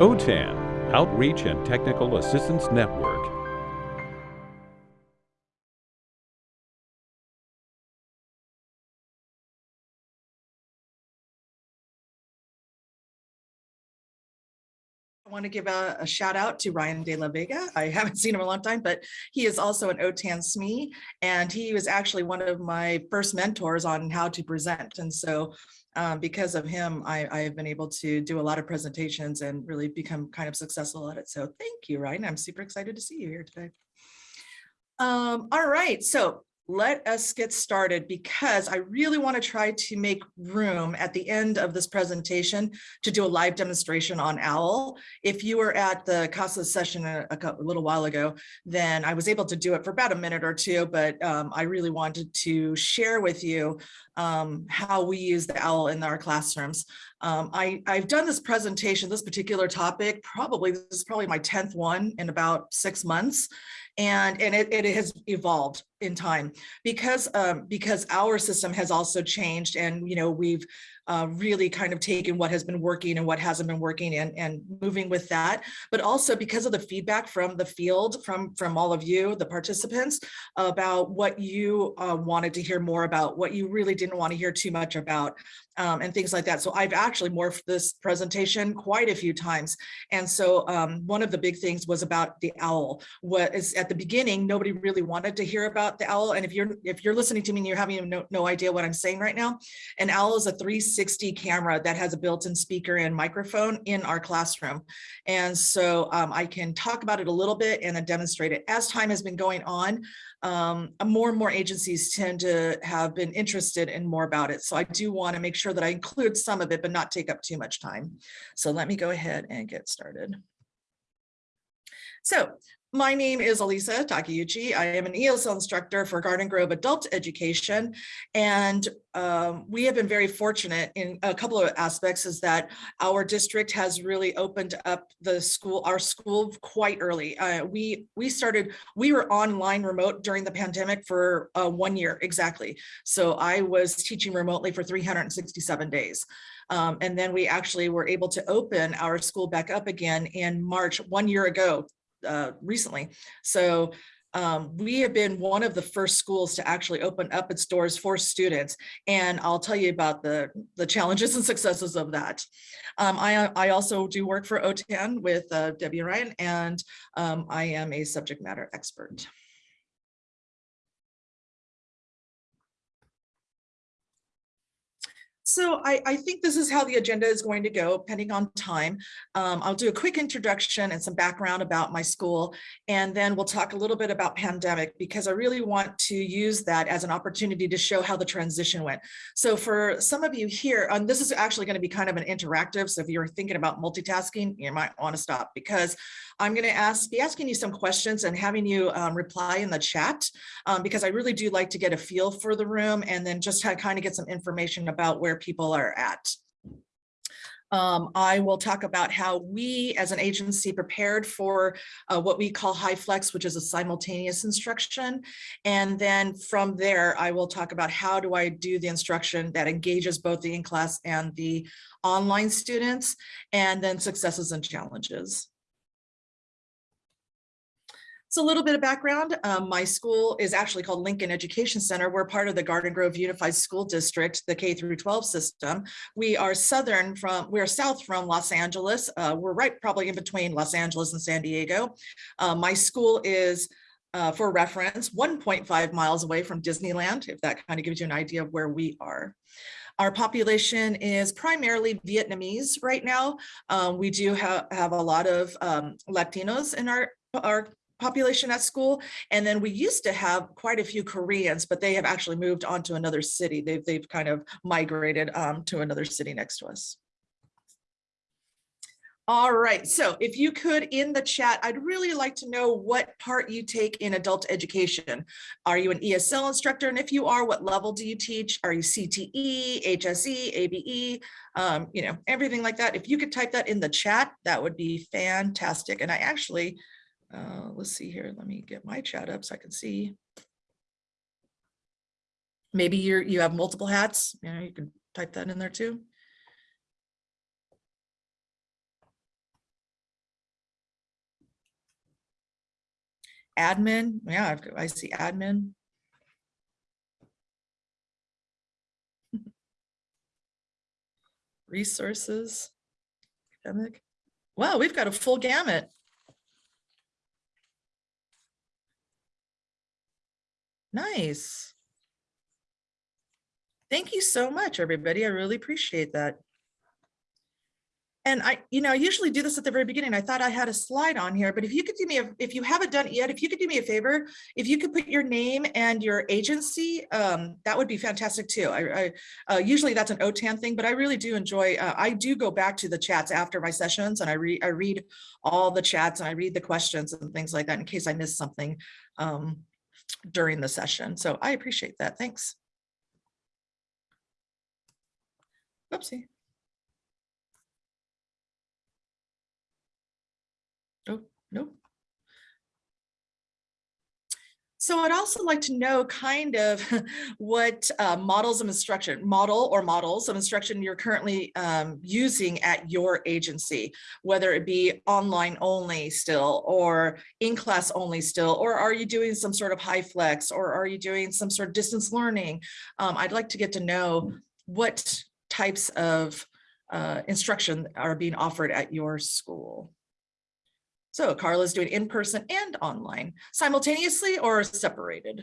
OTAN, Outreach and Technical Assistance Network. I want to give a, a shout out to Ryan De La Vega. I haven't seen him in a long time, but he is also an OTAN SME, and he was actually one of my first mentors on how to present. And so um, because of him, I, I have been able to do a lot of presentations and really become kind of successful at it. So thank you, Ryan. I'm super excited to see you here today. Um, all right, so let us get started because I really want to try to make room at the end of this presentation to do a live demonstration on OWL. If you were at the CASAS session a, a, little while ago, then I was able to do it for about a minute or two, but um, I really wanted to share with you um, how we use the OWL in our classrooms. Um, I, I've done this presentation, this particular topic, probably this is probably my 10th one in about six months and and it, it has evolved in time because um, because our system has also changed and you know we've uh, really kind of taken what has been working and what hasn't been working and, and moving with that. But also because of the feedback from the field, from, from all of you, the participants, about what you uh, wanted to hear more about, what you really didn't want to hear too much about, um, and things like that. So I've actually morphed this presentation quite a few times. And so um, one of the big things was about the owl. What is at the beginning, nobody really wanted to hear about the owl. And if you're if you're listening to me and you're having no, no idea what I'm saying right now, an owl is a 360 camera that has a built-in speaker and microphone in our classroom. And so um, I can talk about it a little bit and then demonstrate it. As time has been going on, um, more and more agencies tend to have been interested in more about it. So I do want to make sure that I include some of it, but not take up too much time. So let me go ahead and get started. So my name is Elisa Takeuchi. I am an ESL instructor for Garden Grove Adult Education. And um, we have been very fortunate in a couple of aspects is that our district has really opened up the school, our school quite early. Uh, we, we started, we were online remote during the pandemic for uh, one year exactly. So I was teaching remotely for 367 days. Um, and then we actually were able to open our school back up again in March, one year ago, uh, recently. So um, we have been one of the first schools to actually open up its doors for students. And I'll tell you about the, the challenges and successes of that. Um, I, I also do work for OTAN with uh, Debbie Ryan, and um, I am a subject matter expert. So I, I, think this is how the agenda is going to go, depending on time. Um, I'll do a quick introduction and some background about my school, and then we'll talk a little bit about pandemic, because I really want to use that as an opportunity to show how the transition went. So for some of you here, this is actually going to be kind of an interactive, so if you're thinking about multitasking, you might want to stop, because I'm going to ask, be asking you some questions and having you um, reply in the chat, um, because I really do like to get a feel for the room and then just kind of get some information about where where people are at. Um, I will talk about how we as an agency prepared for uh, what we call HyFlex, which is a simultaneous instruction. And then from there, I will talk about how do I do the instruction that engages both the in-class and the online students, and then successes and challenges. So a little bit of background, um, my school is actually called Lincoln Education Center. We're part of the Garden Grove Unified School District, the K through 12 system. We are southern from, we're south from Los Angeles. Uh, we're right probably in between Los Angeles and San Diego. Uh, my school is uh, for reference, 1.5 miles away from Disneyland, if that kind of gives you an idea of where we are. Our population is primarily Vietnamese right now. Um, we do have, have a lot of um, Latinos in our, our population at school. And then we used to have quite a few Koreans, but they have actually moved on to another city. They've, they've kind of migrated um, to another city next to us. All right, so if you could in the chat, I'd really like to know what part you take in adult education. Are you an ESL instructor? And if you are, what level do you teach? Are you CTE, HSE, ABE, um, you know, everything like that. If you could type that in the chat, that would be fantastic. And I actually uh, let's see here. Let me get my chat up so I can see. Maybe you're, you have multiple hats. You know, you can type that in there too. Admin, yeah, I've, I see admin. Resources, academic. Wow, we've got a full gamut. Nice. Thank you so much, everybody. I really appreciate that. And I, you know, I usually do this at the very beginning. I thought I had a slide on here, but if you could do me, a if you haven't done it yet, if you could do me a favor, if you could put your name and your agency, um, that would be fantastic too. I, I uh, usually that's an OTAN thing, but I really do enjoy, uh, I do go back to the chats after my sessions and I read, I read all the chats and I read the questions and things like that in case I miss something um, during the session. So I appreciate that. Thanks. Oopsie. Oh, no. So I'd also like to know kind of what uh, models of instruction, model or models of instruction you're currently um, using at your agency, whether it be online only still or in class only still, or are you doing some sort of HyFlex or are you doing some sort of distance learning? Um, I'd like to get to know what types of uh, instruction are being offered at your school. So Carla's doing in-person and online simultaneously or separated?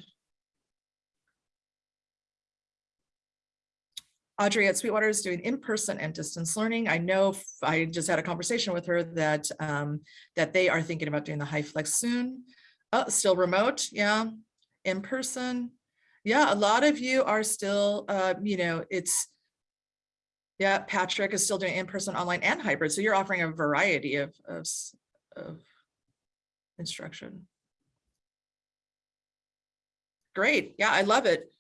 Audrey at Sweetwater is doing in-person and distance learning. I know I just had a conversation with her that um, that they are thinking about doing the HyFlex soon. Oh, still remote, yeah, in person. Yeah, a lot of you are still, uh, you know, it's yeah, Patrick is still doing in-person, online, and hybrid. So you're offering a variety of, of, of instruction. Great. Yeah, I love it.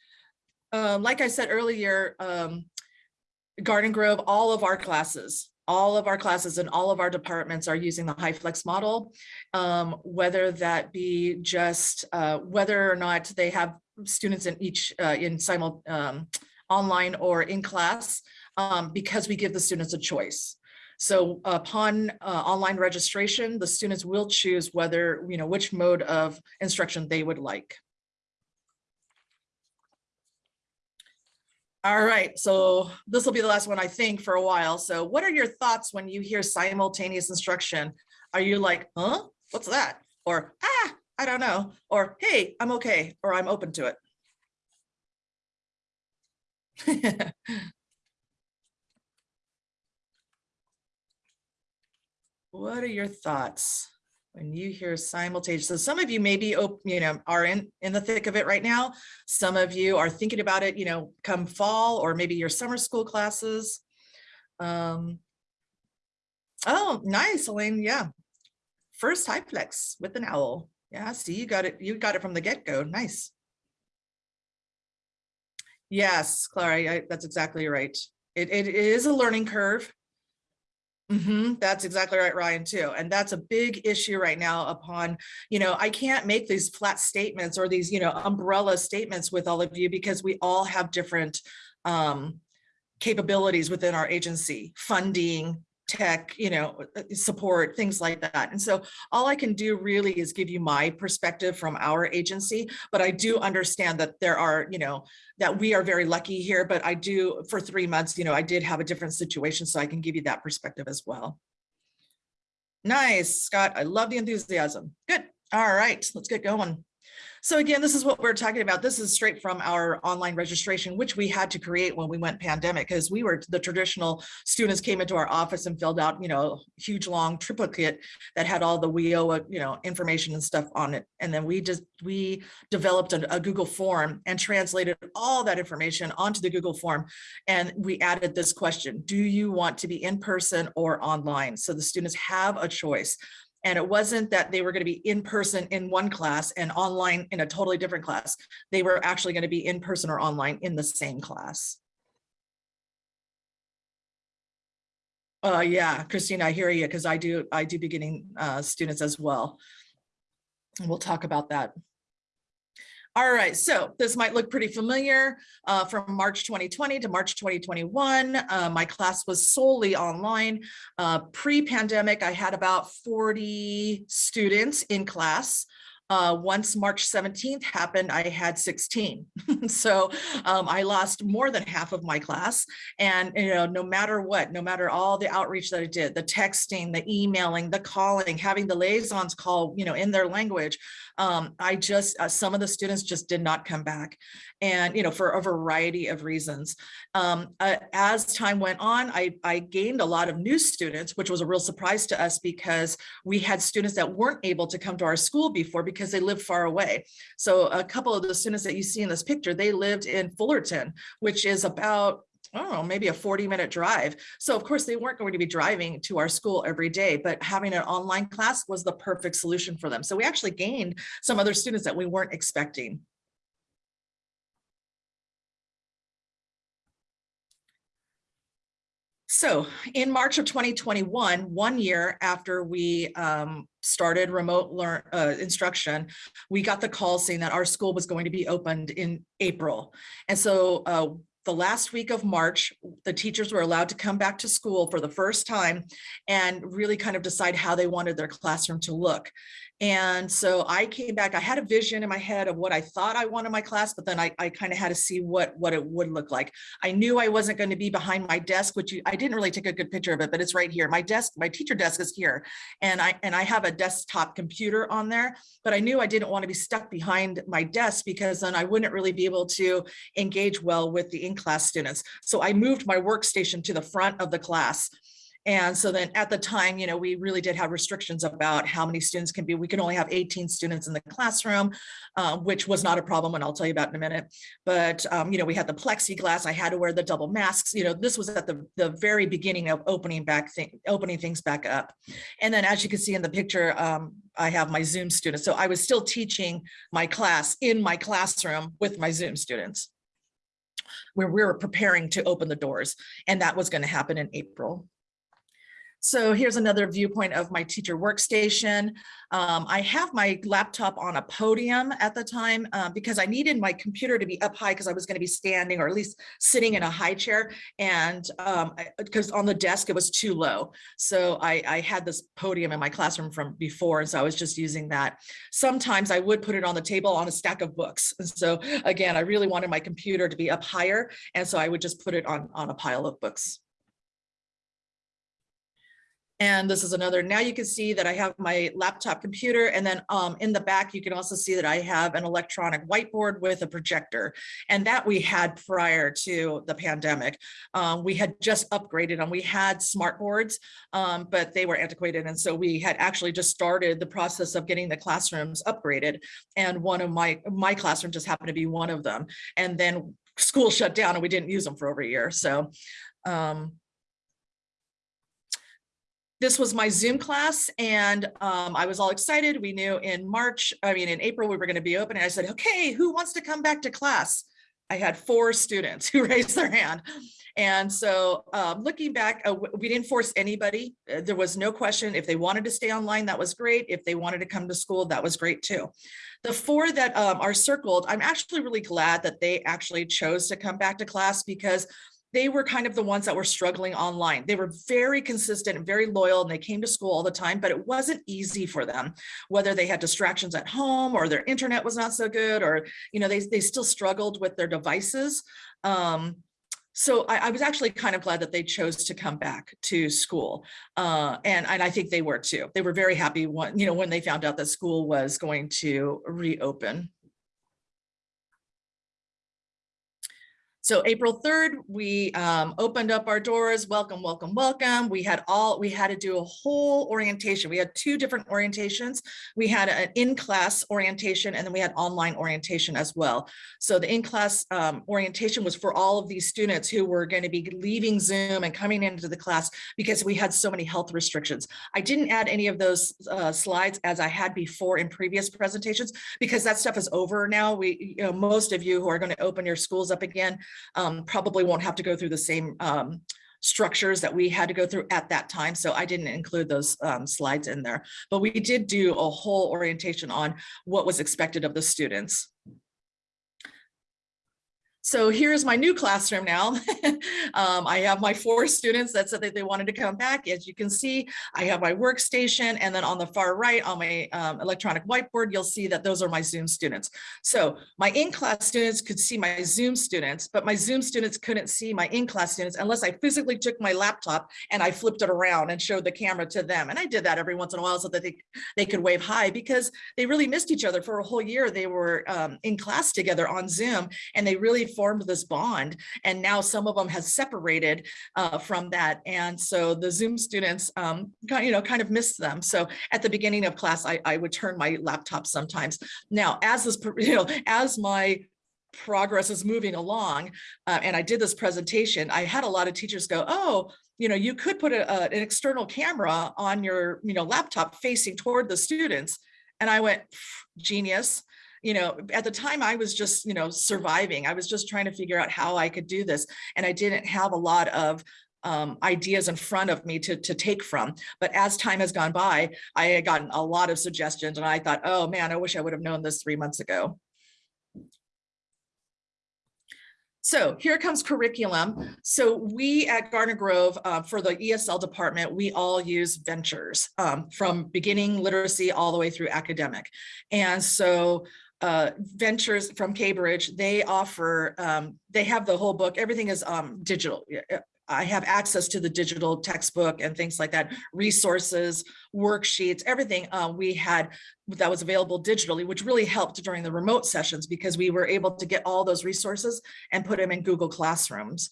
Um, like I said earlier, um, Garden Grove, all of our classes, all of our classes and all of our departments are using the HyFlex model, um, whether that be just uh, whether or not they have students in each uh, in simul um, online or in class um, because we give the students a choice. So upon uh, online registration, the students will choose whether, you know, which mode of instruction they would like. All right, so this will be the last one, I think, for a while. So what are your thoughts when you hear simultaneous instruction? Are you like, huh, what's that? Or, ah, I don't know. Or, hey, I'm okay, or I'm open to it. What are your thoughts when you hear simultaneous? So some of you maybe, you know, are in, in the thick of it right now. Some of you are thinking about it, you know, come fall or maybe your summer school classes. Um, oh, nice, Elaine. Yeah. First HyFlex with an owl. Yeah, see, you got it. You got it from the get-go. Nice. Yes, Clara, I, that's exactly right. It, it is a learning curve. Mm -hmm, that's exactly right, Ryan, too. And that's a big issue right now upon, you know, I can't make these flat statements or these, you know, umbrella statements with all of you because we all have different um, capabilities within our agency, funding, tech, you know, uh, support, things like that. And so all I can do really is give you my perspective from our agency, but I do understand that there are, you know, that we are very lucky here, but I do for three months, you know, I did have a different situation, so I can give you that perspective as well. Nice, Scott. I love the enthusiasm. Good. All right, let's get going. So again, this is what we're talking about. This is straight from our online registration, which we had to create when we went pandemic because we were the traditional students came into our office and filled out, you know, huge long triplicate that had all the WIOA, uh, you know, information and stuff on it. And then we just, we developed a, a Google form and translated all that information onto the Google form. And we added this question, do you want to be in person or online? So the students have a choice. And it wasn't that they were going to be in person in one class and online in a totally different class. They were actually going to be in person or online in the same class. Uh, yeah, Christina, I hear you because I do I do beginning uh, students as well. And we'll talk about that. All right, so this might look pretty familiar uh, from March 2020 to March 2021. Uh, my class was solely online. Uh, Pre-pandemic, I had about 40 students in class. Uh, once March 17th happened, I had 16. so um, I lost more than half of my class. And, you know, no matter what, no matter all the outreach that I did, the texting, the emailing, the calling, having the liaisons call, you know, in their language, um, I just, uh, some of the students just did not come back and, you know, for a variety of reasons. Um, uh, as time went on, I, I gained a lot of new students, which was a real surprise to us because we had students that weren't able to come to our school before because they lived far away. So a couple of the students that you see in this picture, they lived in Fullerton, which is about I don't know, maybe a 40 minute drive. So of course they weren't going to be driving to our school every day, but having an online class was the perfect solution for them. So we actually gained some other students that we weren't expecting. So in March of 2021, one year after we um, started remote learn uh, instruction, we got the call saying that our school was going to be opened in April. And so uh, the last week of March, the teachers were allowed to come back to school for the first time and really kind of decide how they wanted their classroom to look. And so I came back, I had a vision in my head of what I thought I wanted my class, but then I, I kind of had to see what, what it would look like. I knew I wasn't going to be behind my desk, which you, I didn't really take a good picture of it, but it's right here. My desk, my teacher desk is here. And I, and I have a desktop computer on there, but I knew I didn't want to be stuck behind my desk because then I wouldn't really be able to engage well with the in-class students. So I moved my workstation to the front of the class and so then at the time, you know, we really did have restrictions about how many students can be. We can only have 18 students in the classroom, uh, which was not a problem, and I'll tell you about in a minute. But, um, you know, we had the plexiglass. I had to wear the double masks. You know, this was at the, the very beginning of opening back, thing, opening things back up. And then as you can see in the picture, um, I have my Zoom students. So I was still teaching my class in my classroom with my Zoom students where we were preparing to open the doors. And that was going to happen in April. So here's another viewpoint of my teacher workstation. Um, I have my laptop on a podium at the time uh, because I needed my computer to be up high because I was going to be standing or at least sitting in a high chair and because um, on the desk it was too low. So I, I had this podium in my classroom from before and so I was just using that. Sometimes I would put it on the table on a stack of books. And so again, I really wanted my computer to be up higher and so I would just put it on, on a pile of books. And this is another, now you can see that I have my laptop computer and then um, in the back, you can also see that I have an electronic whiteboard with a projector. And that we had prior to the pandemic. Um, we had just upgraded and we had smart boards, um, but they were antiquated. And so we had actually just started the process of getting the classrooms upgraded. And one of my, my classroom just happened to be one of them. And then school shut down and we didn't use them for over a year. So um, this was my Zoom class and um, I was all excited. We knew in March, I mean, in April, we were going to be open. And I said, okay, who wants to come back to class? I had four students who raised their hand. And so um, looking back, uh, we didn't force anybody. Uh, there was no question if they wanted to stay online, that was great. If they wanted to come to school, that was great too. The four that um, are circled, I'm actually really glad that they actually chose to come back to class because they were kind of the ones that were struggling online. They were very consistent and very loyal and they came to school all the time, but it wasn't easy for them, whether they had distractions at home or their internet was not so good or, you know, they, they still struggled with their devices. Um, so I, I, was actually kind of glad that they chose to come back to school. Uh, and, and I think they were too. They were very happy when, you know, when they found out that school was going to reopen. So April 3rd, we um, opened up our doors. Welcome, welcome, welcome. We had all, we had to do a whole orientation. We had two different orientations. We had an in-class orientation and then we had online orientation as well. So the in-class um, orientation was for all of these students who were going to be leaving Zoom and coming into the class because we had so many health restrictions. I didn't add any of those uh, slides as I had before in previous presentations because that stuff is over now. We, you know, most of you who are going to open your schools up again um, probably won't have to go through the same um, structures that we had to go through at that time. So I didn't include those um, slides in there, but we did do a whole orientation on what was expected of the students. So here's my new classroom now. um, I have my four students that said that they wanted to come back. As you can see, I have my workstation and then on the far right on my um, electronic whiteboard, you'll see that those are my Zoom students. So my in-class students could see my Zoom students, but my Zoom students couldn't see my in-class students unless I physically took my laptop and I flipped it around and showed the camera to them. And I did that every once in a while so that they, they could wave hi because they really missed each other for a whole year. They were um, in class together on Zoom and they really formed this bond and now some of them has separated uh, from that. And so the zoom students um, kind, you know kind of missed them. So at the beginning of class I, I would turn my laptop sometimes. Now as this you know as my progress is moving along uh, and I did this presentation I had a lot of teachers go oh you know you could put a, a, an external camera on your you know laptop facing toward the students. And I went genius you know, at the time I was just, you know, surviving. I was just trying to figure out how I could do this. And I didn't have a lot of um, ideas in front of me to, to take from. But as time has gone by, I had gotten a lot of suggestions and I thought, oh man, I wish I would have known this three months ago. So here comes curriculum. So we at Garden Grove, uh, for the ESL department, we all use ventures um, from beginning literacy all the way through academic. And so uh, ventures from Cambridge, they offer, um, they have the whole book, everything is um, digital. I have access to the digital textbook and things like that, resources, worksheets, everything uh, we had that was available digitally, which really helped during the remote sessions because we were able to get all those resources and put them in Google Classrooms.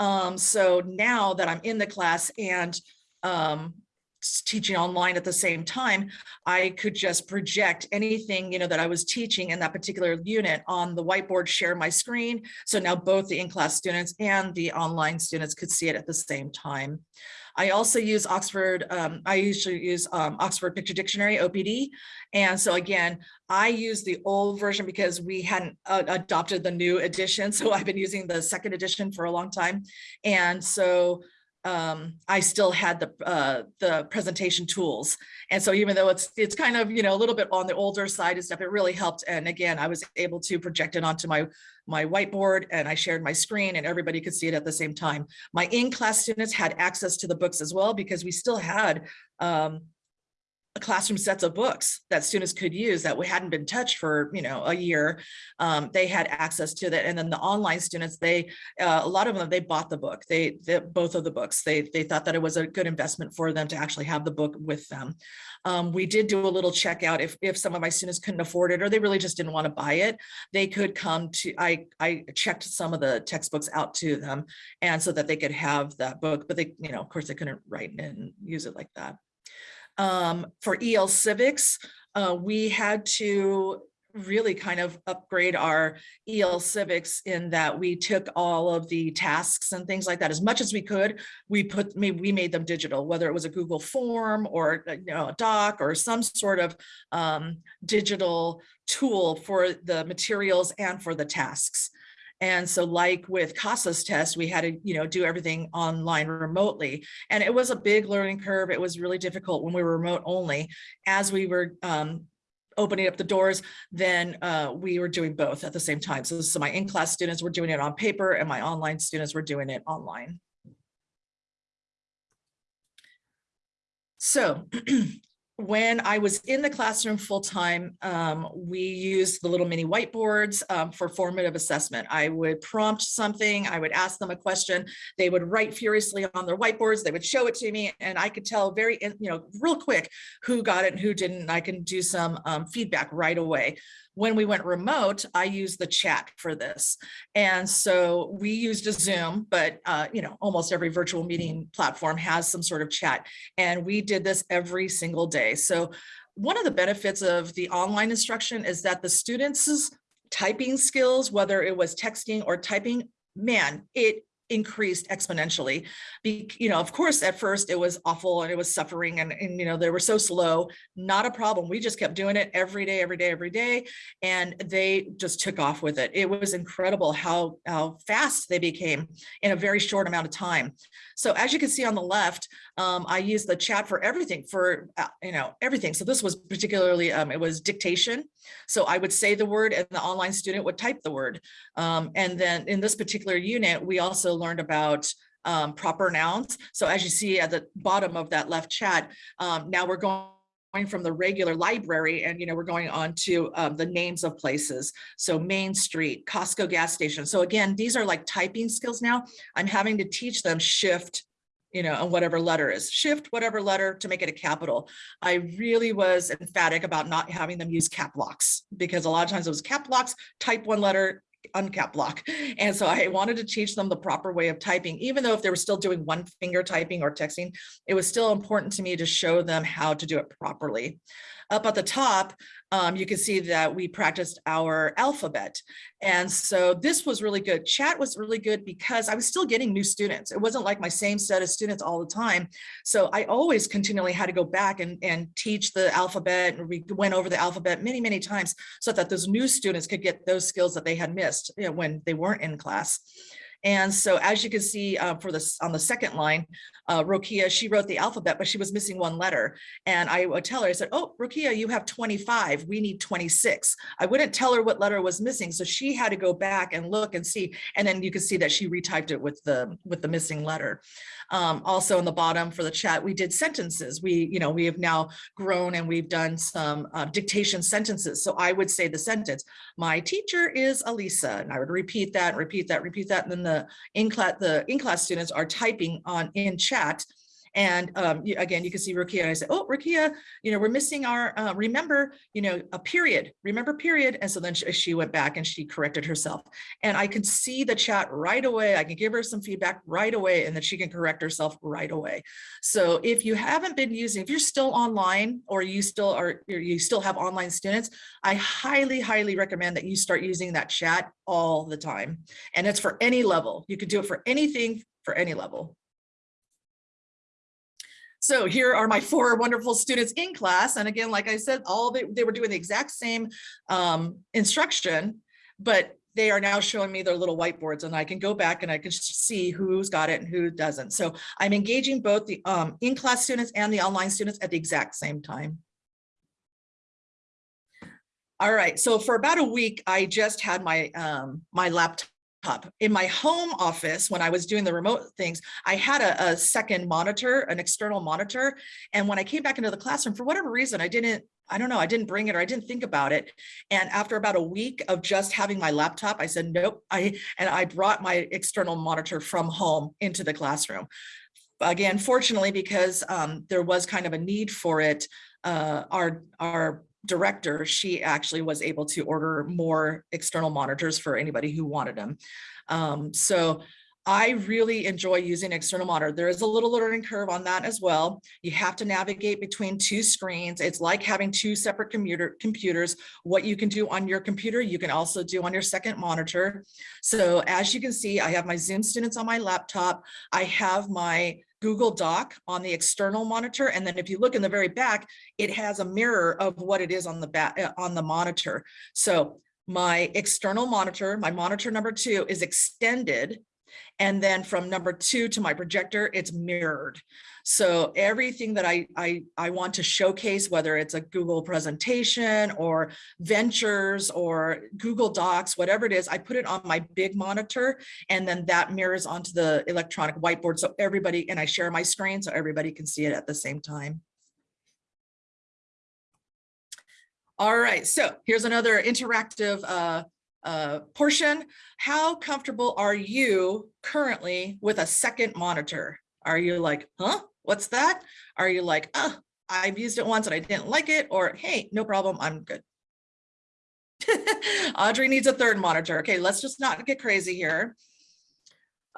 Um, so now that I'm in the class and um, teaching online at the same time, I could just project anything, you know, that I was teaching in that particular unit on the whiteboard, share my screen. So now both the in-class students and the online students could see it at the same time. I also use Oxford, um, I usually use um, Oxford Picture Dictionary, OPD. And so again, I use the old version because we hadn't uh, adopted the new edition. So I've been using the second edition for a long time. And so um, I still had the uh, the presentation tools. And so even though it's it's kind of, you know, a little bit on the older side and stuff, it really helped. And again, I was able to project it onto my, my whiteboard and I shared my screen and everybody could see it at the same time. My in-class students had access to the books as well because we still had um, classroom sets of books that students could use that we hadn't been touched for you know a year. Um, they had access to that and then the online students they uh, a lot of them they bought the book. They, they, both of the books. They they thought that it was a good investment for them to actually have the book with them. Um, we did do a little checkout if if some of my students couldn't afford it or they really just didn't want to buy it. They could come to i i checked some of the textbooks out to them and so that they could have that book but they you know of course they couldn't write and use it like that um, for EL Civics, uh, we had to really kind of upgrade our EL Civics in that we took all of the tasks and things like that as much as we could. We put we made them digital, whether it was a Google form or uh, you know a doc or some sort of um, digital tool for the materials and for the tasks. And so like with CASAS test, we had to, you know, do everything online remotely. And it was a big learning curve. It was really difficult when we were remote only. As we were um, opening up the doors, then uh, we were doing both at the same time. So, so my in-class students were doing it on paper and my online students were doing it online. So when I was in the classroom full time, um, we used the little mini whiteboards um, for formative assessment. I would prompt something, I would ask them a question, they would write furiously on their whiteboards, they would show it to me, and I could tell very, you know, real quick who got it and who didn't. I can do some um, feedback right away when we went remote, I used the chat for this. And so we used a Zoom, but uh, you know, almost every virtual meeting platform has some sort of chat. And we did this every single day. So one of the benefits of the online instruction is that the students' typing skills, whether it was texting or typing, man, it increased exponentially. Be, you know, of course, at first it was awful and it was suffering and, and, you know, they were so slow, not a problem. We just kept doing it every day, every day, every day. And they just took off with it. It was incredible how, how fast they became in a very short amount of time. So as you can see on the left, um, I use the chat for everything for, uh, you know, everything. So this was particularly, um, it was dictation. So I would say the word and the online student would type the word. Um, and then in this particular unit, we also learned about um, proper nouns. So as you see at the bottom of that left chat, um, now we're going going from the regular library and you know we're going on to um, the names of places so main street costco gas station so again these are like typing skills now i'm having to teach them shift you know, and whatever letter is shift, whatever letter to make it a capital. I really was emphatic about not having them use cap locks because a lot of times it was cap locks, type one letter, uncap lock. And so I wanted to teach them the proper way of typing, even though if they were still doing one finger typing or texting, it was still important to me to show them how to do it properly. Up at the top, um, you can see that we practiced our alphabet. And so this was really good. Chat was really good because I was still getting new students. It wasn't like my same set of students all the time. So I always continually had to go back and, and teach the alphabet. And we went over the alphabet many, many times so that those new students could get those skills that they had missed you know, when they weren't in class. And so as you can see uh, for this on the second line, uh, Rokia, she wrote the alphabet, but she was missing one letter. And I would tell her, I said, oh, Rokia, you have 25, we need 26. I wouldn't tell her what letter was missing. So she had to go back and look and see. And then you can see that she retyped it with the, with the missing letter. Um, also in the bottom for the chat, we did sentences. We, you know, we have now grown and we've done some uh, dictation sentences. So I would say the sentence, my teacher is Elisa. And I would repeat that, repeat that, repeat that. And then the in-class, the in-class students are typing on in chat and um, again, you can see Rukia. I said, oh, Rukia, you know, we're missing our, uh, remember, you know, a period, remember period. And so then she, she, went back and she corrected herself. And I can see the chat right away. I can give her some feedback right away and then she can correct herself right away. So if you haven't been using, if you're still online or you still are, you still have online students, I highly, highly recommend that you start using that chat all the time. And it's for any level. You could do it for anything for any level. So here are my four wonderful students in class. And again, like I said, all they, they were doing the exact same um, instruction, but they are now showing me their little whiteboards and I can go back and I can see who's got it and who doesn't. So I'm engaging both the um, in-class students and the online students at the exact same time. All right, so for about a week, I just had my um, my laptop In my home office, when I was doing the remote things, I had a, a, second monitor, an external monitor. And when I came back into the classroom, for whatever reason, I didn't, I don't know, I didn't bring it or I didn't think about it. And after about a week of just having my laptop, I said, nope, I, and I brought my external monitor from home into the classroom. Again, fortunately, because um, there was kind of a need for it, uh, our, our director, she actually was able to order more external monitors for anybody who wanted them. Um, so I really enjoy using external monitor. There is a little learning curve on that as well. You have to navigate between two screens. It's like having two separate computer computers. What you can do on your computer, you can also do on your second monitor. So as you can see, I have my Zoom students on my laptop. I have my Google Doc on the external monitor. And then if you look in the very back, it has a mirror of what it is on the back uh, on the monitor. So my external monitor, my monitor number two is extended. And then from number two to my projector, it's mirrored. So everything that I, I, I want to showcase, whether it's a Google presentation or ventures or Google Docs, whatever it is, I put it on my big monitor and then that mirrors onto the electronic whiteboard. So everybody, and I share my screen so everybody can see it at the same time. All right, so here's another interactive uh, uh, portion. How comfortable are you currently with a second monitor? Are you like, huh? What's that? Are you like, oh, I've used it once and I didn't like it, or hey, no problem, I'm good. Audrey needs a third monitor. Okay, let's just not get crazy here.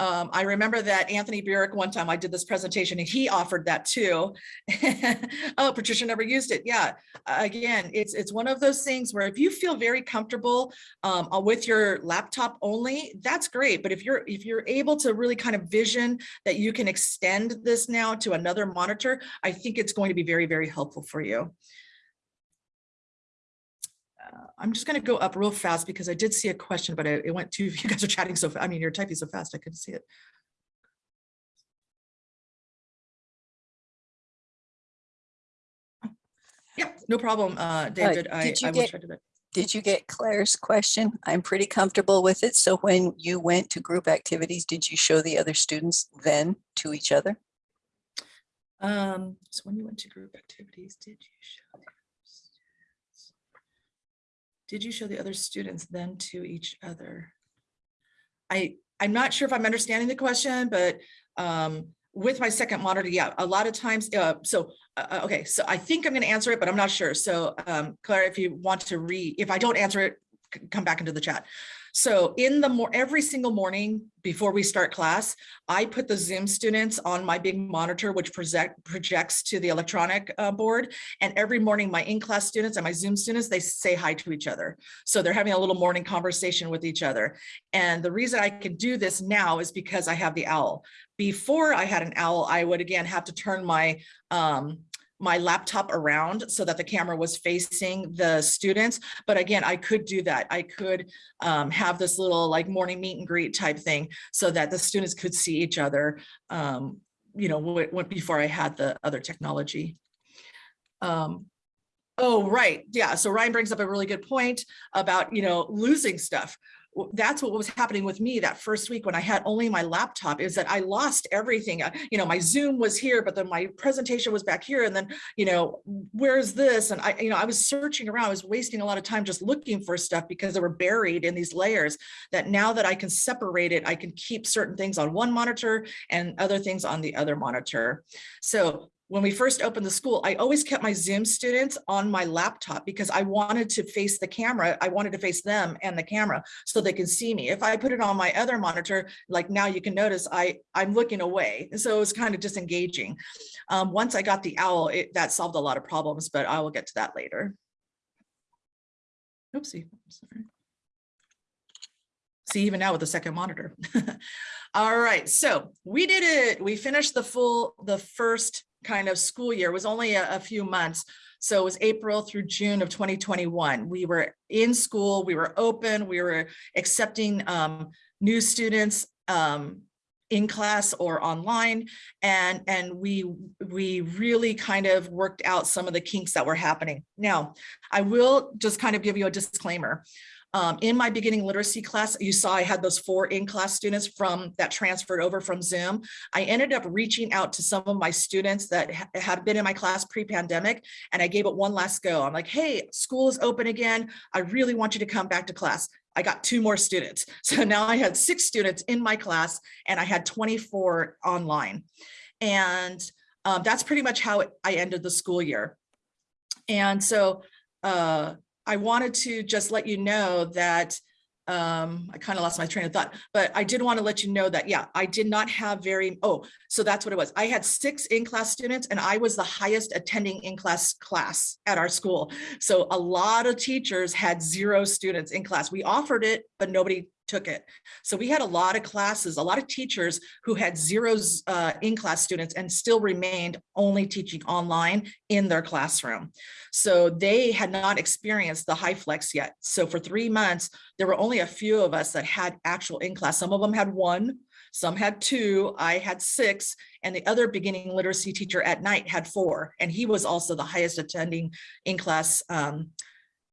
Um, I remember that Anthony Burek, one time I did this presentation and he offered that too. Oh, Patricia never used it. Yeah, again, it's, it's one of those things where if you feel very comfortable um, uh, with your laptop only, that's great. But if you're, if you're able to really kind of vision that you can extend this now to another monitor, I think it's going to be very, very helpful for you. Uh, I'm just going to go up real fast because I did see a question, but it, it went too, you guys are chatting so, I mean, you're typing so fast, I couldn't see it. Yeah, no problem, uh, David. I, did you I will get- try to. that. Did you get Claire's question? I'm pretty comfortable with it. So when you went to group activities, did you show the other students then to each other? Um, so when you went to group activities, did you show? Did you show the other students then to each other? I, I'm not sure if I'm understanding the question, but um, with my second monitor, yeah, a lot of times, uh, so, uh, uh, okay, so I think I'm gonna answer it, but I'm not sure. So um, Claire, if you want to re, if I don't answer it, come back into the chat. So in the more, every single morning before we start class, I put the Zoom students on my big monitor, which project, projects to the electronic uh, board. And every morning, my in-class students and my Zoom students, they say hi to each other. So they're having a little morning conversation with each other. And the reason I can do this now is because I have the owl. Before I had an owl, I would again have to turn my um, my laptop around so that the camera was facing the students. But again, I could do that. I could um, have this little like morning meet and greet type thing so that the students could see each other, um, you know, before I had the other technology. Um, oh, right. Yeah. So Ryan brings up a really good point about, you know, losing stuff that's what was happening with me that first week when I had only my laptop is that I lost everything. Uh, You know, my Zoom was here, but then my presentation was back here. And then, you know, where's this? And I, you know, I was searching around, I was wasting a lot of time just looking for stuff because they were buried in these layers that now that I can separate it, I can keep certain things on one monitor and other things on the other monitor. So when we first opened the school, I always kept my Zoom students on my laptop because I wanted to face the camera. I wanted to face them and the camera so they can see me. If I put it on my other monitor, like now you can notice I, I'm looking away. So it was kind of disengaging. Um, once I got the owl, it, that solved a lot of problems, but I will get to that later. Oopsie, I'm sorry. See, even now with the second monitor. All right, so we did it. We finished the full, the first kind of school year It was only a, a few months. So it was April through June of 2021. We were in school, we were open, we were accepting um, new students um, in class or online. And, and we, we really kind of worked out some of the kinks that were happening. Now, I will just kind of give you a disclaimer. Um, in my beginning literacy class, you saw I had those four in-class students from that transferred over from Zoom. I ended up reaching out to some of my students that ha- had been in my class pre-pandemic, and I gave it one last go. I'm like, hey, school is open again. I really want you to come back to class. I got two more students. So now I had six students in my class and I had 24 online. And um, that's pretty much how it- I ended the school year. And so uh, I wanted to just let you know that um, I kind of lost my train of thought, but I did want to let you know that, yeah, I did not have very, oh, so that's what it was. I had six in-class students and I was the highest attending in-class class at our school. So a lot of teachers had zero students in class. We offered it, but nobody took it. So we had a lot of classes, a lot of teachers who had zeros uh, in-class students and still remained only teaching online in their classroom. So they had not experienced the HyFlex yet. So for three months, there were only a few of us that had actual in-class. Some of them had one, some had two, I had six, and the other beginning literacy teacher at night had four. And he was also the highest attending in-class um,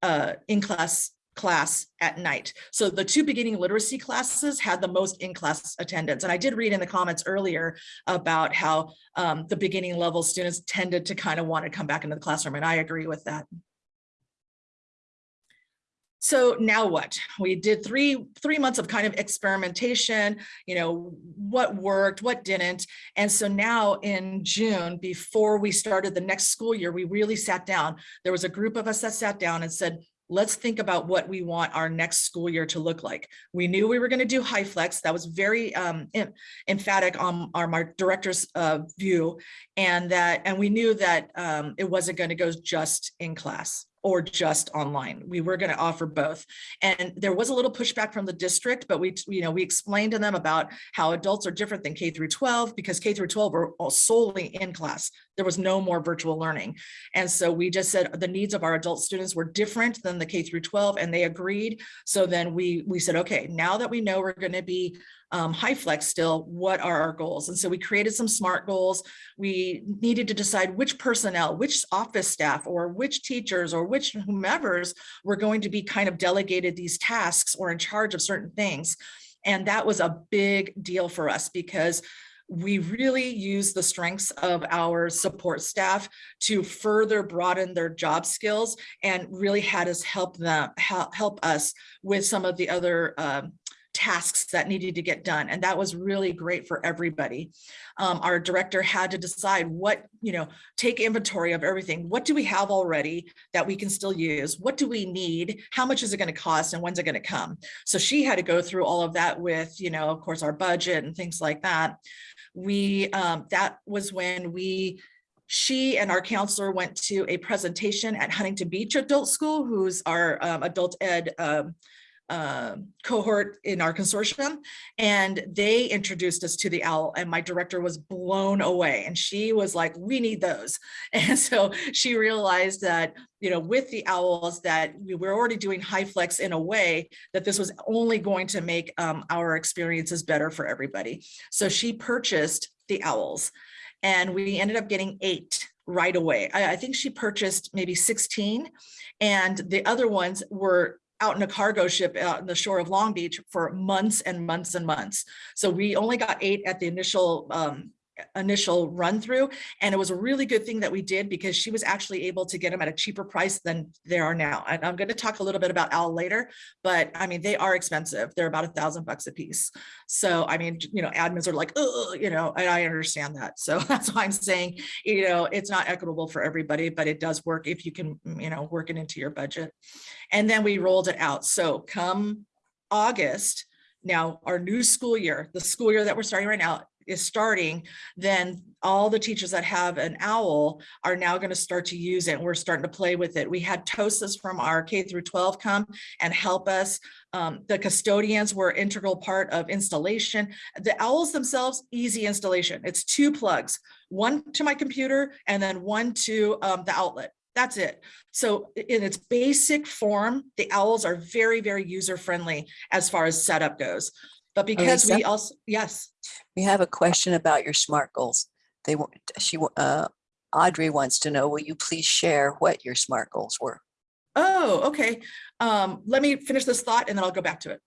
uh, in-class class at night. So the two beginning literacy classes had the most in-class attendance. And I did read in the comments earlier about how um, the beginning level students tended to kind of want to come back into the classroom. And I agree with that. So now what? We did three, three months of kind of experimentation, you know, what worked, what didn't. And so now in June, before we started the next school year, we really sat down. There was a group of us that sat down and said, let's think about what we want our next school year to look like. We knew we were going to do HyFlex. That was very um, em- emphatic on our, our director's uh, view. And that, and we knew that um, it wasn't going to go just in class or just online. We were going to offer both. And there was a little pushback from the district, but we, you know, we explained to them about how adults are different than K through 12 because K through 12 were all solely in class. There was no more virtual learning. And so we just said the needs of our adult students were different than the K through 12 and they agreed. So then we, we said, okay, now that we know we're going to be um, HyFlex still, what are our goals? And so we created some SMART goals. We needed to decide which personnel, which office staff or which teachers or which whomevers were going to be kind of delegated these tasks or in charge of certain things. And that was a big deal for us because we really use the strengths of our support staff to further broaden their job skills and really had us help them help, help us with some of the other um, tasks that needed to get done. And that was really great for everybody. Um, our director had to decide what, you know, take inventory of everything. What do we have already that we can still use? What do we need? How much is it going to cost and when's it going to come? So she had to go through all of that with, you know, of course, our budget and things like that. We, um, that was when we she and our counselor went to a presentation at Huntington Beach Adult School, who's our um, adult ed um, uh, cohort in our consortium and they introduced us to the owl and my director was blown away and she was like we need those. And so she realized that you know with the owls that we were already doing HyFlex in a way that this was only going to make um, our experiences better for everybody. So she purchased the owls and we ended up getting eight right away. I, I think she purchased maybe 16 and the other ones were out in a cargo ship out in the shore of Long Beach for months and months and months. So we only got eight at the initial um, initial run through and it was a really good thing that we did because she was actually able to get them at a cheaper price than they are now and i'm going to talk a little bit about owl later but i mean they are expensive they're about a thousand bucks a piece so i mean you know admins are like oh you know and i understand that so that's why i'm saying you know it's not equitable for everybody but it does work if you can mm, you know work it into your budget and then we rolled it out so come august now our new school year the school year that we're starting right now is starting, then all the teachers that have an OWL are now going to start to use it. And we're starting to play with it. We had TOSAs from our K through 12 come and help us. Um, the custodians were integral part of installation. The owls themselves, easy installation. It's two plugs, one to my computer and then one to um, the outlet. That's it. So in its basic form, the owls are very, very user friendly as far as setup goes. But because we also, yes, We have a question about your SMART goals. They, she, uh, Audrey wants to know, will you please share what your SMART goals were? Oh, okay. Um, let me finish this thought and then I'll go back to it.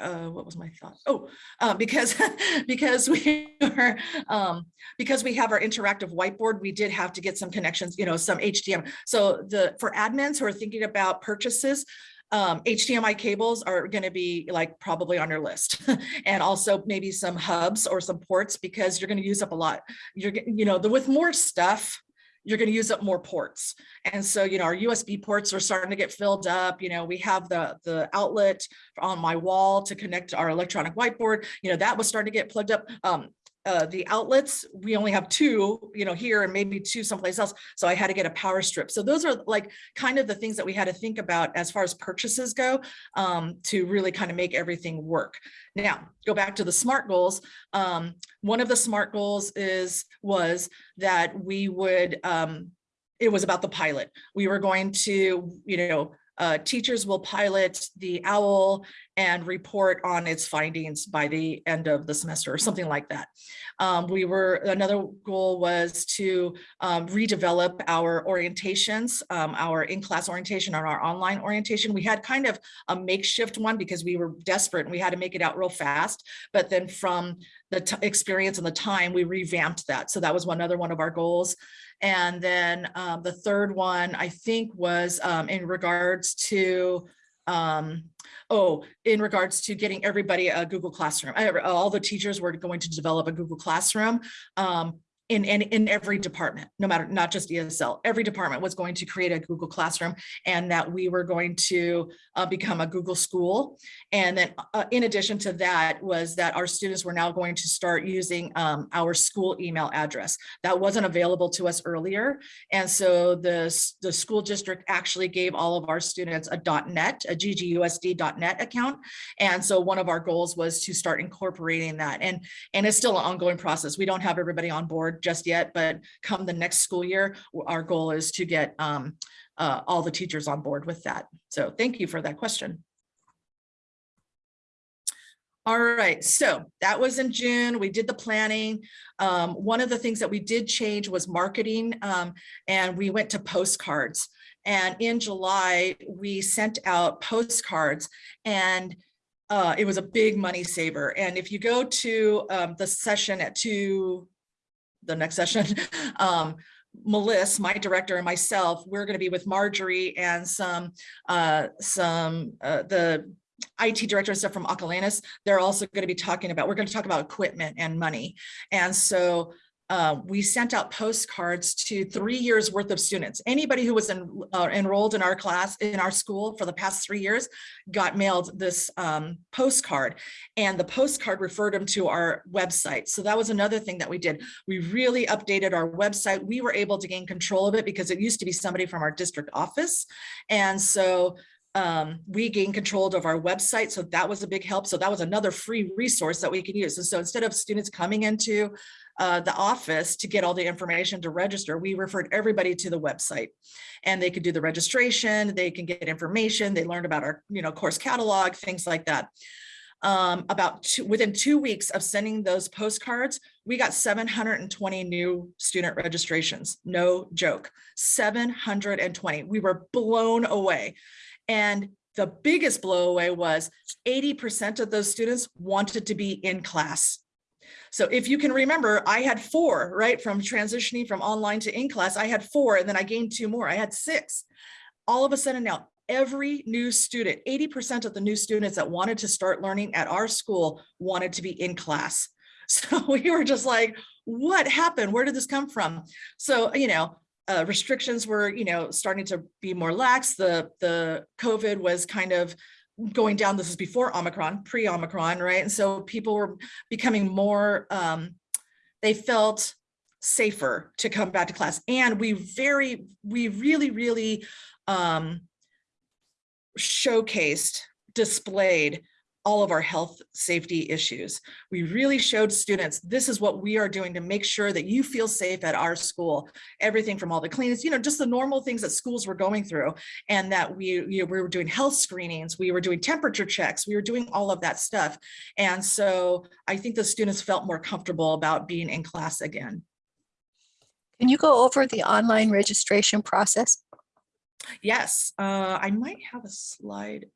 Uh, what was my thought? Oh, uh, because because we are um, because we have our interactive whiteboard, we did have to get some connections, you know, some HDM. So the for admins who are thinking about purchases, um, HDMI cables are going to be like probably on your list and also maybe some hubs or some ports because you're going to use up a lot. You're, you know, the, with more stuff, you're going to use up more ports. And so, you know, our USB ports are starting to get filled up. You know, we have the, the outlet on my wall to connect our electronic whiteboard. You know, that was starting to get plugged up. Um, uh, the outlets, we only have two, you know, here and maybe two someplace else. So I had to get a power strip. So those are like kind of the things that we had to think about as far as purchases go um, to really kind of make everything work. Now, go back to the SMART goals. Um, one of the SMART goals is, was that we would, um, it was about the pilot. We were going to, you know, uh, teachers will pilot the OWL and report on its findings by the end of the semester or something like that. Um, we were, another goal was to um, redevelop our orientations, um, our in-class orientation or our online orientation. We had kind of a makeshift one because we were desperate and we had to make it out real fast. But then from the experience and the time, we revamped that. So that was one other one of our goals. And then um, the third one, I think, was um, in regards to, um, oh, in regards to getting everybody a Google Classroom. I- All the teachers were going to develop a Google Classroom. Um, in, in, in every department, no matter, not just ESL, every department was going to create a Google Classroom and that we were going to uh, become a Google school. And then uh, in addition to that was that our students were now going to start using um, our school email address. That wasn't available to us earlier. And so the, the school district actually gave all of our students a .NET, a ggusd.net account. And so one of our goals was to start incorporating that. And, and it's still an ongoing process. We don't have everybody on board just yet, but come the next school year, our goal is to get um, uh, all the teachers on board with that. So thank you for that question. All right, so that was in June. We did the planning. Um, one of the things that we did change was marketing, um, and we went to postcards. And in July, we sent out postcards and uh, it was a big money saver. And if you go to um, the session at two, the next session, um, Melissa, my director and myself, we're going to be with Marjorie and some, uh, some, uh, the IT director and stuff from Acalanes. They're also going to be talking about, we're going to talk about equipment and money. And so uh, we sent out postcards to three years worth of students. Anybody who was uh, enrolled in our class, in our school for the past three years, got mailed this um, postcard. And the postcard referred them to our website. So that was another thing that we did. We really updated our website. We were able to gain control of it because it used to be somebody from our district office. And so um, we gained control of our website. So that was a big help. So that was another free resource that we can use. And so instead of students coming into uh, the office to get all the information to register, we referred everybody to the website and they could do the registration, they can get information, they learned about our, you know, course catalog, things like that. Um, about two, within two weeks of sending those postcards, we got 720 new student registrations. No joke, 720. We were blown away. And the biggest blowaway was 80% of those students wanted to be in class. So if you can remember, I had four, right? From transitioning from online to in class, I had four and then I gained two more. I had six. All of a sudden now, every new student, 80% of the new students that wanted to start learning at our school wanted to be in class. So we were just like, what happened? Where did this come from? So, you know, uh, restrictions were, you know, starting to be more lax. The, the COVID was kind of going down. This is before Omicron, pre-Omicron, right? And so people were becoming more, um, they felt safer to come back to class. And we very, we really, really um, showcased, displayed all of our health safety issues. We really showed students, this is what we are doing to make sure that you feel safe at our school. Everything from all the cleanest, you know, just the normal things that schools were going through and that we, you know, we were doing health screenings, we were doing temperature checks, we were doing all of that stuff. And so I think the students felt more comfortable about being in class again. Can you go over the online registration process? Yes, uh, I might have a slide.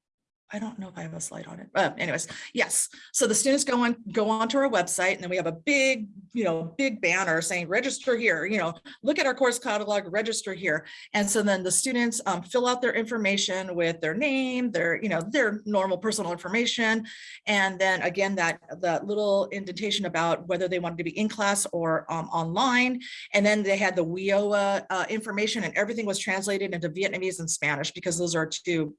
I don't know if I have a slide on it. Uh, anyways, yes. So the students go on, go onto our website and then we have a big, you know, big banner saying register here, you know, look at our course catalog, register here. And so then the students um, fill out their information with their name, their, you know, their normal personal information. And then again, that, that little indentation about whether they wanted to be in class or um, online. And then they had the WIOA uh, information and everything was translated into Vietnamese and Spanish because those are two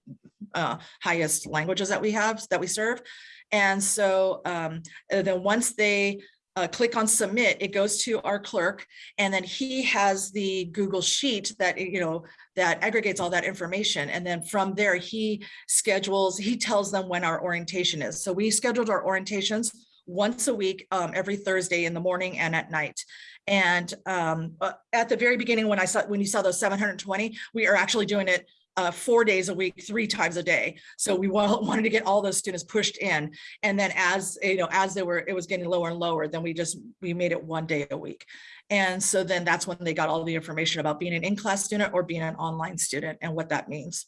uh, highest languages that we have, that we serve. And so um, then once they uh, click on submit, it goes to our clerk and then he has the Google sheet that, you know, that aggregates all that information. And then from there, he schedules, he tells them when our orientation is. So we scheduled our orientations once a week, um, every Thursday in the morning and at night. And um, uh, at the very beginning, when I saw, when you saw those 720, we are actually doing it uh, four days a week, three times a day. So we wanted to get all those students pushed in. And then as, you know, as they were, it was getting lower and lower, then we just, we made it one day a week. And so then that's when they got all the information about being an in-class student or being an online student and what that means.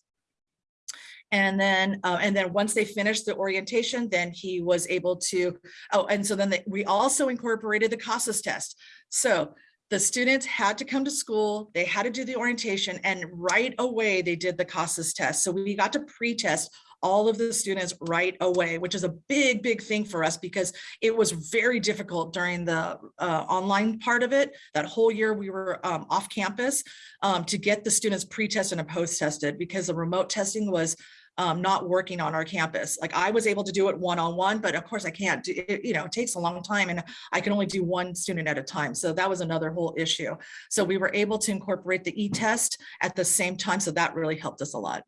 And then, uh, and then once they finished the orientation, then he was able to, oh, and so then they, we also incorporated the CASAS test. So the students had to come to school, they had to do the orientation, and right away they did the CASAS test. So we got to pre-test all of the students right away, which is a big, big thing for us because it was very difficult during the uh, online part of it. That whole year we were um, off campus um, to get the students pre-tested and post-tested because the remote testing was um, not working on our campus. Like I was able to do it one-on-one, but of course I can't do it, you know, it takes a long time and I can only do one student at a time. So that was another whole issue. So we were able to incorporate the e-test at the same time. So that really helped us a lot.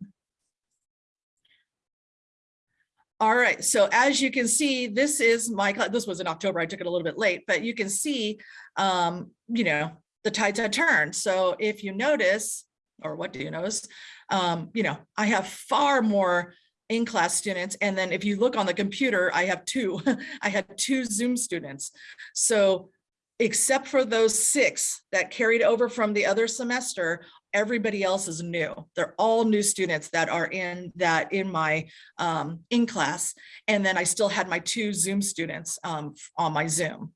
All right, so as you can see, this is my, this was in October, I took it a little bit late, but you can see, um, you know, the tides had turned. So if you notice, or what do you notice? Um, you know, I have far more in-class students. And then if you look on the computer, I have two, I had two Zoom students. So except for those six that carried over from the other semester, everybody else is new. They're all new students that are in that in my um, in class. And then I still had my two Zoom students um, on my Zoom.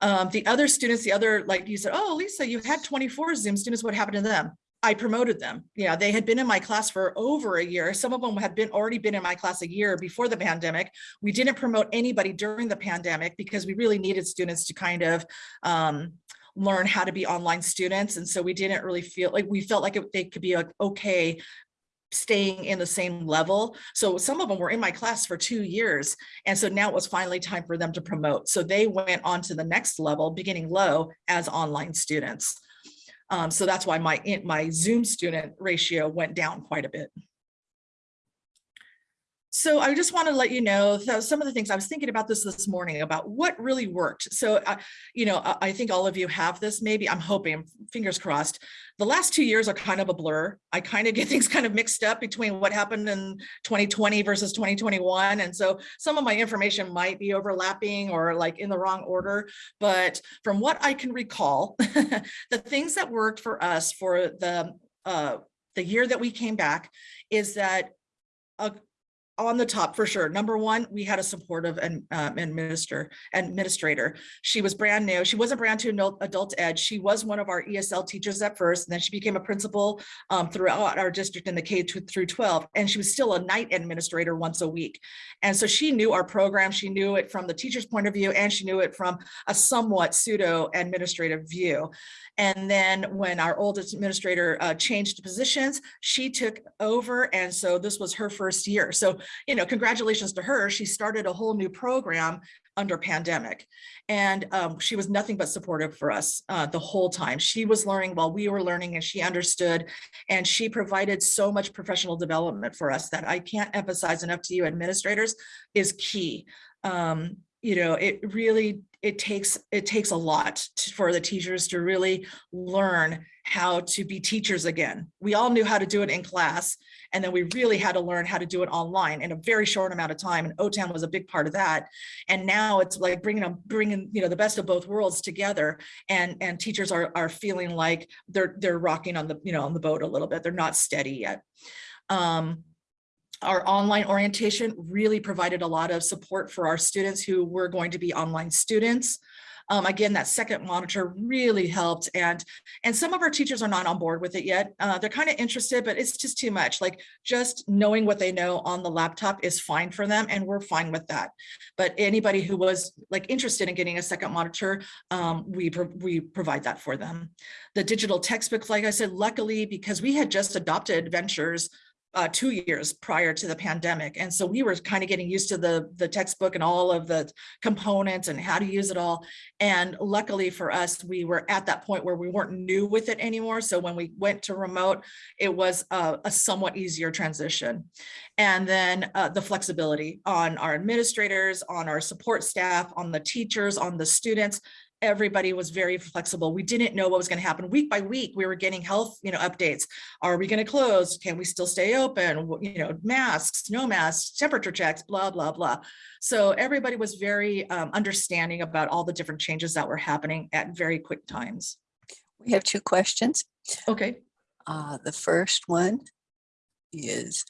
Um, the other students, the other, like you said, oh, Lisa, you had 24 Zoom students. What happened to them? I promoted them. Yeah, they had been in my class for over a year. Some of them had been already been in my class a year before the pandemic. We didn't promote anybody during the pandemic because we really needed students to kind of um, learn how to be online students. And so we didn't really feel like we felt like it, they could be like, okay staying in the same level. So some of them were in my class for two years. And so now it was finally time for them to promote. So they went on to the next level, beginning low as online students. Um, so that's why my, my Zoom student ratio went down quite a bit. So I just want to let you know some of the things I was thinking about this this morning about what really worked. So, uh, you know, I, I think all of you have this, maybe I'm hoping, fingers crossed. The last two years are kind of a blur. I kind of get things kind of mixed up between what happened in 2020 versus 2021. And so some of my information might be overlapping or like in the wrong order. But from what I can recall, the things that worked for us for the uh, the year that we came back is that a on the top for sure. Number one, we had a supportive and um, administrator administrator. She was brand new. She wasn't brand to adult, ed. She was one of our ESL teachers at first, and then she became a principal um, throughout our district in the K through 12. And she was still a night administrator once a week. And so she knew our program. She knew it from the teacher's point of view, and she knew it from a somewhat pseudo administrative view. And then when our oldest administrator uh, changed positions, she took over. And so this was her first year. So, you know, congratulations to her. She started a whole new program under pandemic. And um, she was nothing but supportive for us uh, the whole time. She was learning while we were learning and she understood. And she provided so much professional development for us that I can't emphasize enough to you administrators is key. Um, you know, it really, it takes, it takes a lot to- for the teachers to really learn how to be teachers again. We all knew how to do it in class, and then we really had to learn how to do it online in a very short amount of time. And OTAN was a big part of that. And now it's like bringing them, bringing, you know, the best of both worlds together. And, and teachers are, are feeling like they're, they're rocking on the, you know, on the boat a little bit. They're not steady yet. Um, our online orientation really provided a lot of support for our students who were going to be online students. Um, again, that second monitor really helped and and some of our teachers are not on board with it yet. Uh, they're kind of interested, but it's just too much. Like just knowing what they know on the laptop is fine for them and we're fine with that. But anybody who was like interested in getting a second monitor, um, we, pro we provide that for them. The digital textbook, like I said, luckily, because we had just adopted Ventures uh, two years prior to the pandemic. And so we were kind of getting used to the, the textbook and all of the components and how to use it all. And luckily for us, we were at that point where we weren't new with it anymore. So when we went to remote, it was a, a somewhat easier transition. And then uh, the flexibility on our administrators, on our support staff, on the teachers, on the students, everybody was very flexible. We didn't know what was going to happen week by week. We were getting health, you know, updates. Are we going to close? Can we still stay open? You know, masks, no masks, temperature checks, blah, blah, blah. So everybody was very um, understanding about all the different changes that were happening at very quick times. We have two questions. Okay. Uh, the first one is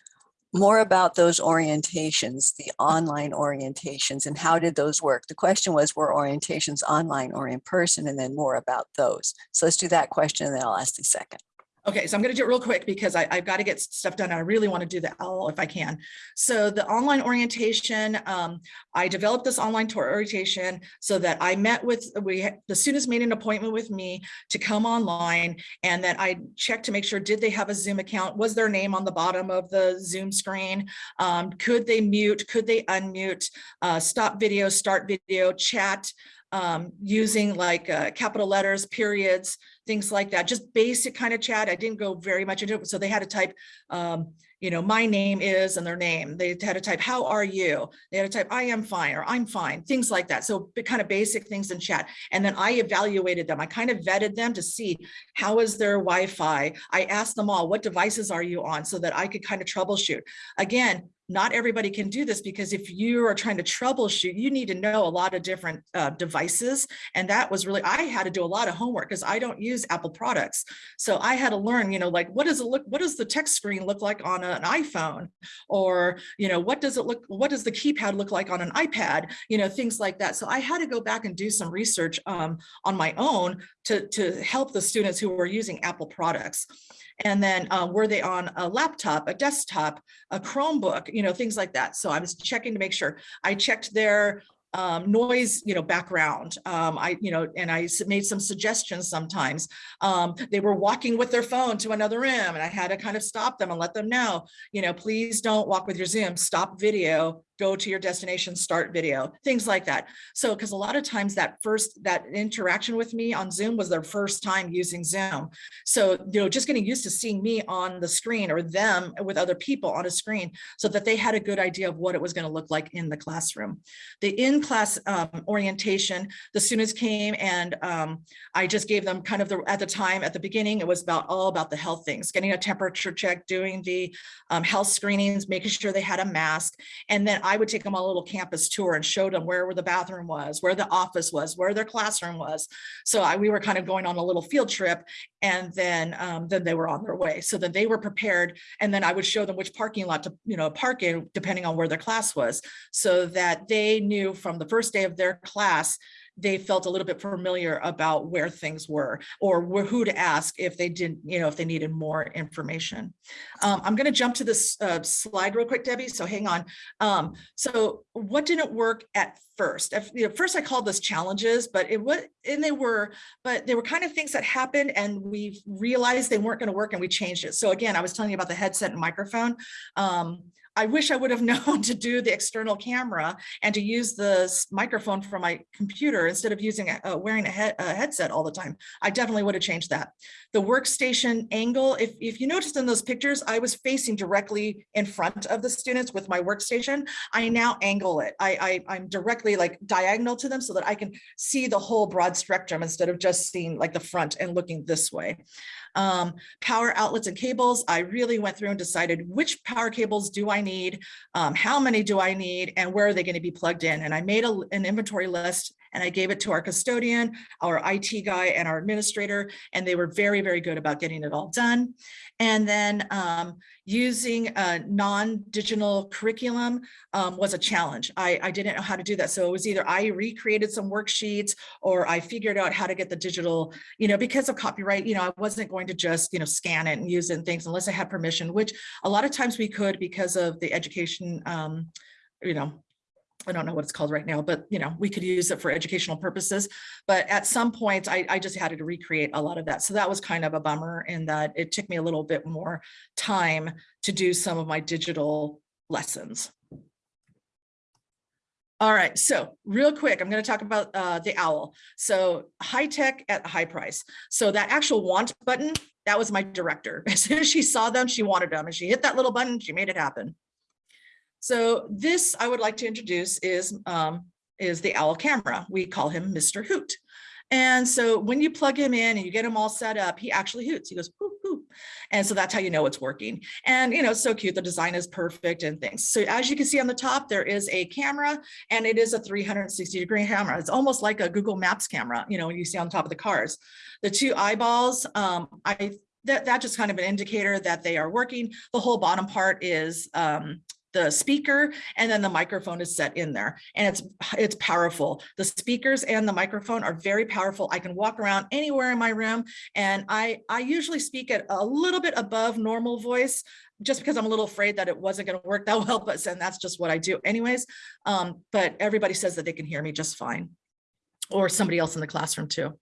more about those orientations, the online orientations, and how did those work? The question was, were orientations online or in person, and then more about those. So let's do that question, and then I'll ask the second. Okay, so I'm gonna do it real quick because I, I've got to get stuff done. I really want to do the OWL if I can. So the online orientation, um, I developed this online tour orientation so that I met with, we, the students made an appointment with me to come online and that I checked to make sure, did they have a Zoom account? Was their name on the bottom of the Zoom screen? Um, could they mute? Could they unmute? Uh, stop video, start video, chat, um, using like uh, capital letters, periods, things like that, just basic kind of chat. I didn't go very much into it. So they had to type, um, you know, my name is and their name. They had to type, how are you? They had to type, I am fine or I'm fine, things like that. So kind of basic things in chat. And then I evaluated them. I kind of vetted them to see how is their Wi-Fi. I asked them all, what devices are you on so that I could kind of troubleshoot. Again, not everybody can do this because if you are trying to troubleshoot, you need to know a lot of different uh, devices. And that was really, I had to do a lot of homework because I don't use Apple products. So I had to learn, you know, like what does it look, what does the text screen look like on an iPhone? Or, you know, what does it look, what does the keypad look like on an iPad? You know, things like that. So I had to go back and do some research um, on my own to, to help the students who were using Apple products. And then uh, were they on a laptop, a desktop, a Chromebook, you know, things like that. So I was checking to make sure I checked their um, noise, you know, background. Um, I, you know, and I made some suggestions sometimes. Um, they were walking with their phone to another room and I had to kind of stop them and let them know, you know, please don't walk with your Zoom, stop video, go to your destination, start video, things like that. So, because a lot of times that first, that interaction with me on Zoom was their first time using Zoom. So, you know, just getting used to seeing me on the screen or them with other people on a screen so that they had a good idea of what it was going to look like in the classroom. The in-class um, orientation, the students came and um, I just gave them kind of the, at the time, at the beginning, it was about all about the health things, getting a temperature check, doing the um, health screenings, making sure they had a mask. And then I would take them on a little campus tour and show them where, where the bathroom was, where the office was, where their classroom was. So I, we were kind of going on a little field trip and then, um, then they were on their way. So then they were prepared. And then I would show them which parking lot to, you know, park in depending on where their class was so that they knew from the first day of their class they felt a little bit familiar about where things were or who to ask if they didn't, you know, if they needed more information. Um, I'm going to jump to this uh, slide real quick, Debbie. So hang on. Um, so what didn't work at first? At you know, first, I called this challenges, but it was, and they were, but they were kind of things that happened and we realized they weren't going to work and we changed it. So again, I was telling you about the headset and microphone. Um, I wish I would have known to do the external camera and to use the microphone from my computer instead of using, a- uh, wearing a, head, a headset all the time. I definitely would have changed that. The workstation angle, if, if you noticed in those pictures, I was facing directly in front of the students with my workstation. I now angle it. I, I, I'm directly like diagonal to them so that I can see the whole broad spectrum instead of just seeing like the front and looking this way. Um, power outlets and cables, I really went through and decided which power cables do I need, um, how many do I need, and where are they going to be plugged in? And I made a, an inventory list and I gave it to our custodian, our IT guy, and our administrator, and they were very, very good about getting it all done. And then um, using a non-digital curriculum um, was a challenge. I, I didn't know how to do that. So it was either I recreated some worksheets or I figured out how to get the digital you know, because of copyright, you know, I wasn't going to just, you know, scan it and use it and things unless I had permission, which a lot of times we could because of the education, um, you know, I don't know what it's called right now, but you know, we could use it for educational purposes. But at some point, I, I just had to recreate a lot of that. So that was kind of a bummer in that it took me a little bit more time to do some of my digital lessons. All right, so real quick, I'm going to talk about uh, the owl. So high tech at a high price. So that actual want button, that was my director. As soon as she saw them, she wanted them and she hit that little button, she made it happen. So this I would like to introduce is, um, is the owl camera. We call him Mr. Hoot. And so when you plug him in and you get him all set up, he actually hoots. He goes, whoop, whoop. And so that's how you know it's working. And, you know, it's so cute. The design is perfect and things. So as you can see on the top, there is a camera and it is a 360 degree camera. It's almost like a Google Maps camera, you know, when you see on top of the cars. The two eyeballs, um, I that, that's just kind of an indicator that they are working. The whole bottom part is um, the speaker and then the microphone is set in there and it's it's powerful. The speakers and the microphone are very powerful. I can walk around anywhere in my room and i i usually speak at a little bit above normal voice just because i'm a little afraid that it wasn't going to work that well but and that's just what i do anyways. Um but everybody says that they can hear me just fine or somebody else in the classroom too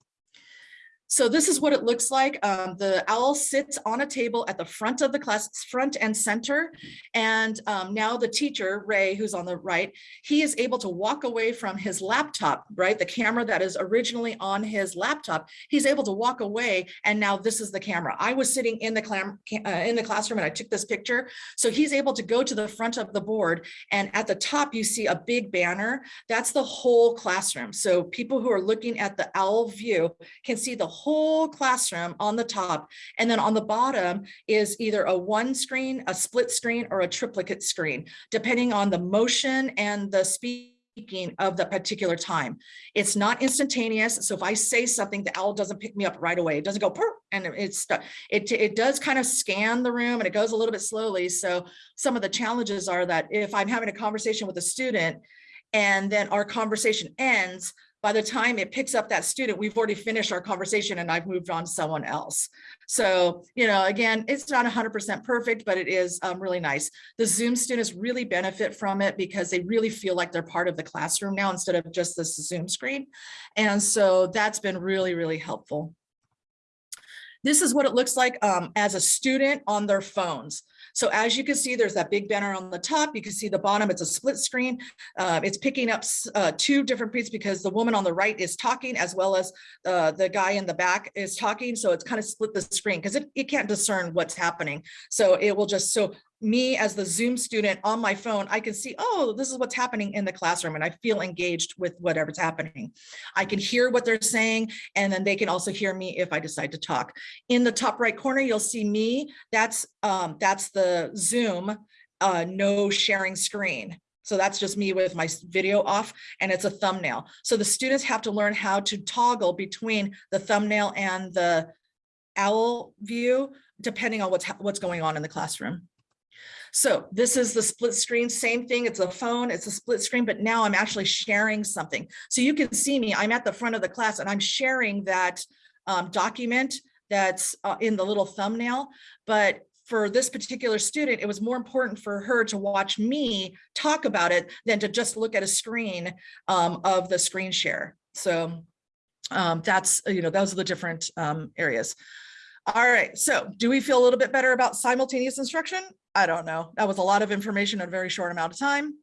so this is what it looks like. Um, the owl sits on a table at the front of the class, front and center. And um, now the teacher, Ray, who's on the right, he is able to walk away from his laptop, right? The camera that is originally on his laptop, he's able to walk away. And now this is the camera. I was sitting in the, clam, uh, in the classroom and I took this picture. So he's able to go to the front of the board. And at the top, you see a big banner. That's the whole classroom. So people who are looking at the owl view can see the whole classroom on the top. And then on the bottom is either a one screen, a split screen, or a triplicate screen, depending on the motion and the speaking of the particular time. It's not instantaneous. So if I say something, the owl doesn't pick me up right away. It doesn't go "Purr," and it's it it does kind of scan the room and it goes a little bit slowly. So some of the challenges are that if I'm having a conversation with a student and then our conversation ends, by the time it picks up that student, we've already finished our conversation and I've moved on to someone else. So, you know, again, it's not 100% perfect, but it is um, really nice. The Zoom students really benefit from it because they really feel like they're part of the classroom now instead of just this Zoom screen. And so that's been really, really helpful. This is what it looks like um, as a student on their phones. So as you can see, there's that big banner on the top. You can see the bottom, it's a split screen. Uh, it's picking up uh, two different pieces because the woman on the right is talking as well as uh, the guy in the back is talking. So it's kind of split the screen because it, it can't discern what's happening. So it will just, so me as the Zoom student on my phone, I can see, oh, this is what's happening in the classroom and I feel engaged with whatever's happening. I can hear what they're saying and then they can also hear me if I decide to talk. In the top right corner, you'll see me. That's, um, that's the Zoom uh, no sharing screen. So that's just me with my video off and it's a thumbnail. So the students have to learn how to toggle between the thumbnail and the owl view, depending on what's, what's going on in the classroom. So this is the split screen, same thing. It's a phone, it's a split screen, but now I'm actually sharing something. So you can see me, I'm at the front of the class and I'm sharing that um, document that's uh, in the little thumbnail. But for this particular student, it was more important for her to watch me talk about it than to just look at a screen um, of the screen share. So um, that's, you know, those are the different um, areas. All right, so do we feel a little bit better about simultaneous instruction? I don't know. That was a lot of information in a very short amount of time.